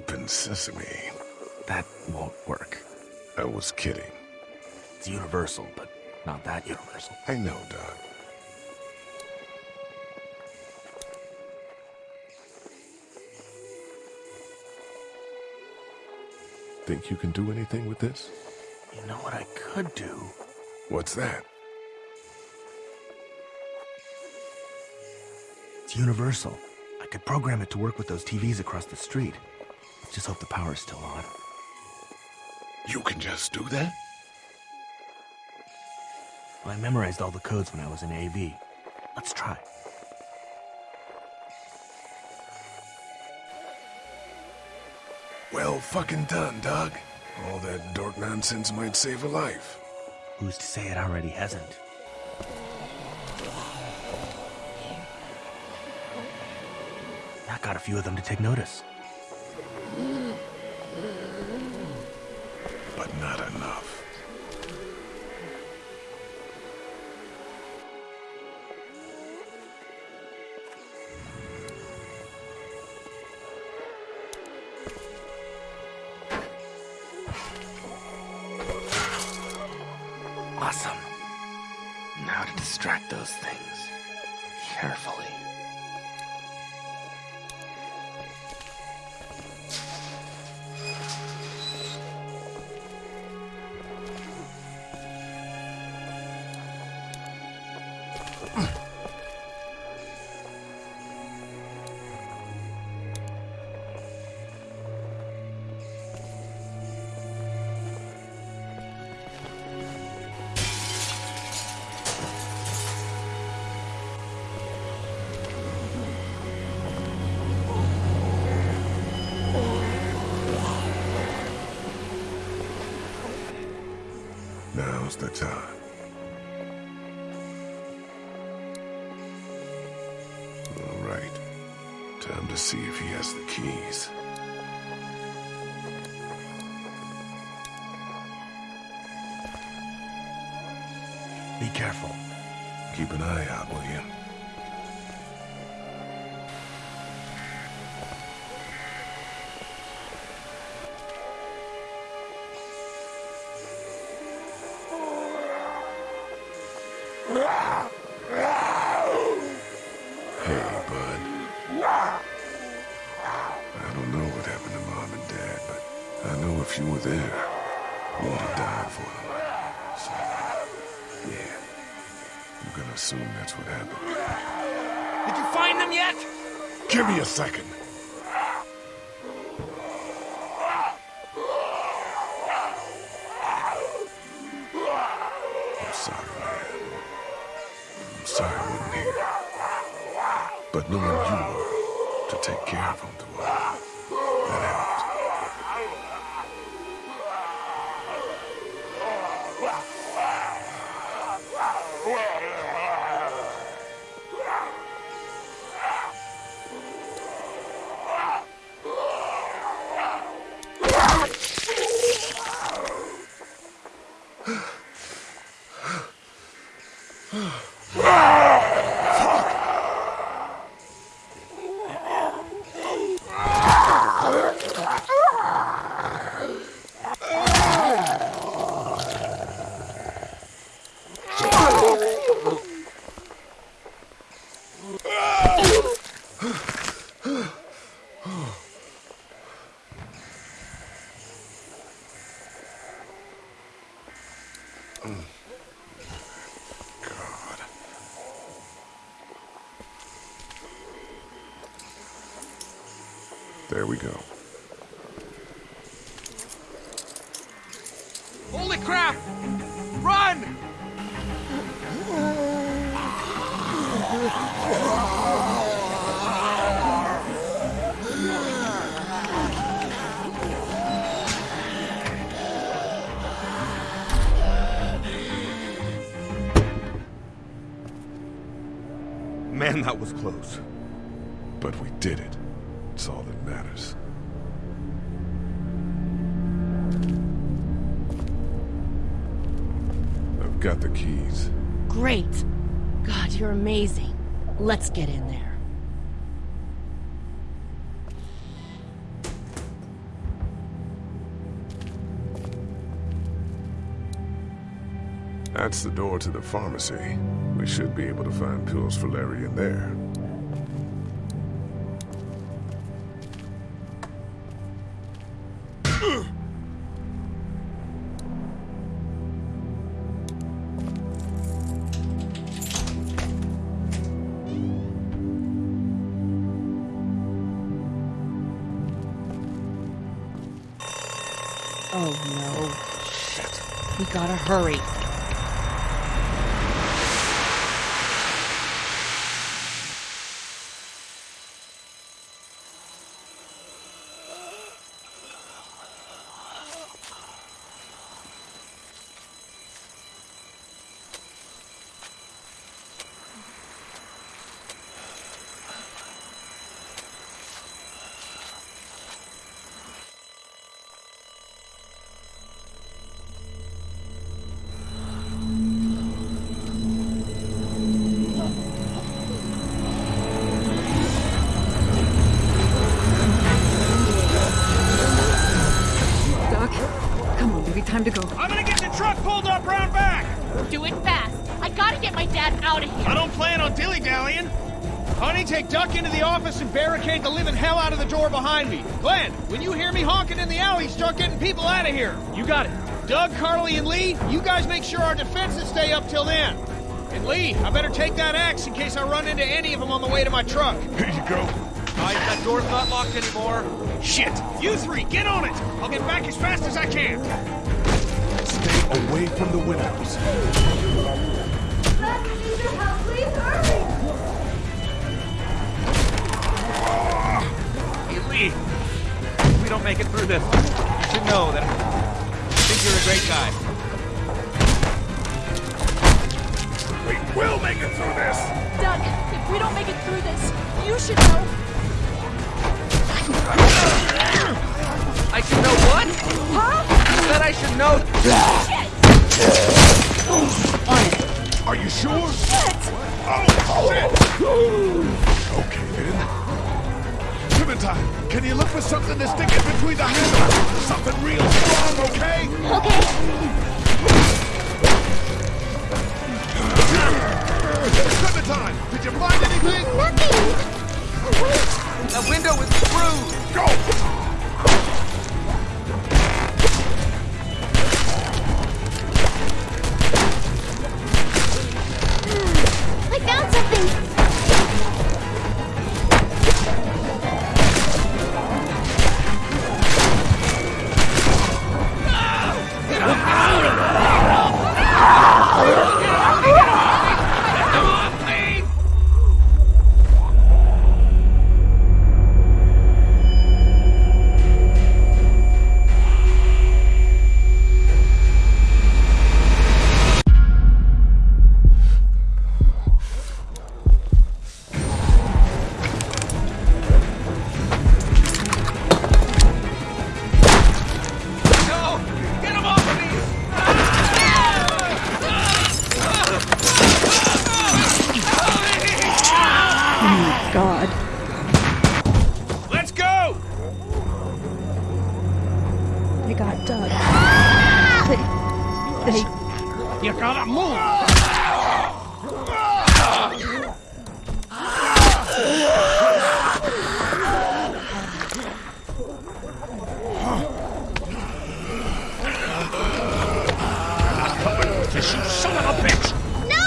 Open sesame. That won't work. I was kidding. It's universal, but not that universal. I know, Doc. Think you can do anything with this? You know what I could do? What's that? It's universal. I could program it to work with those TVs across the street. Just hope the power's still on. You can just do that? Well, I memorized all the codes when I was in AV. Let's try. Well fucking done, Doug. All that dork nonsense might save a life. Who's to say it already hasn't? That got a few of them to take notice. But not enough. Awesome. Now to distract those things. Carefully. Now's the time. All right. Time to see if he has the keys. Be careful. Keep an eye out, will you? I know if you were there, you'd have died for them. So, yeah. I'm gonna assume that's what happened. Did you find them yet? Give me a second. I'm sorry, man. I'm sorry I wasn't here. But knowing you were to take care of them There we go. Holy crap! Run! Man, that was close. But we did it. That's all that matters. I've got the keys. Great! God, you're amazing. Let's get in there. That's the door to the pharmacy. We should be able to find pills for Larry in there. Oh no. Shit. We gotta hurry. Duck, come on, baby, time to go. I'm gonna get the truck pulled up round back! Do it fast. I gotta get my dad out of here. I don't plan on dilly-dallying. Honey, take Duck into the office and barricade the living hell out of the door behind me. Glenn, when you hear me honking in the alley, start getting people out of here. You got it. Doug, Carley, and Lee, you guys make sure our defenses stay up till then. And Lee, I better take that axe in case I run into any of them on the way to my truck. Here you go. I, that door's not locked anymore. Shit! You three, get on it! I'll get back as fast as I can. Stay away from the windows. Hey, if we don't make it through this, you should know that I think you're a great guy. We will make it through this. Doug, if we don't make it through this, you should know. I should know what? Huh? You said I should know. Uh, Are you sure? Shit! Oh, shit! Okay, then. Clementine, can you look for something to stick in between the handles? Something real strong, okay? Okay. Clementine, did you find anything? Nothing. The window is screwed. Go! Gotta move! You son of a bitch! No!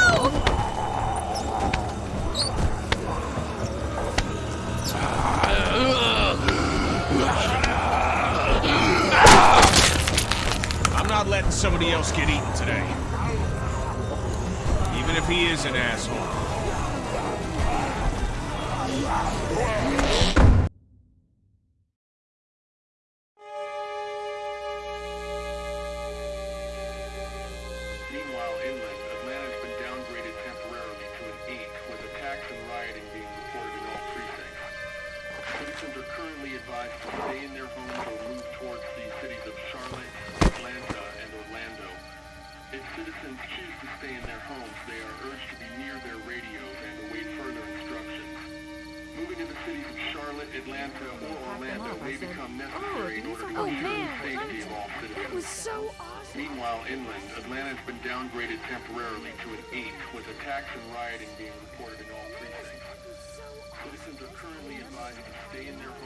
I'm not letting somebody else get eaten today. Even if he is an asshole. Meanwhile, inland, Atlanta has been downgraded temporarily to an 8, with attacks and rioting being reported in all precincts. Citizens are currently advised to stay in their homes or move towards the cities of Charlotte. If citizens choose to stay in their homes, they are urged to be near their radios and await further instructions. Moving to the cities of Charlotte, Atlanta, or Orlando may become necessary in order to Oh, ensure the safety of all citizens. That was so awesome. Meanwhile, inland, Atlanta has been downgraded temporarily to an 8, with attacks and rioting being reported in all precincts. Citizens are currently advised to stay in their homes